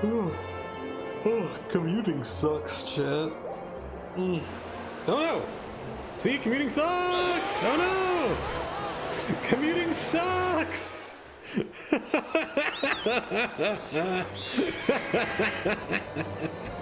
Oh, commuting sucks, chat. Mm. Oh no! See, commuting sucks! Oh no! Commuting sucks!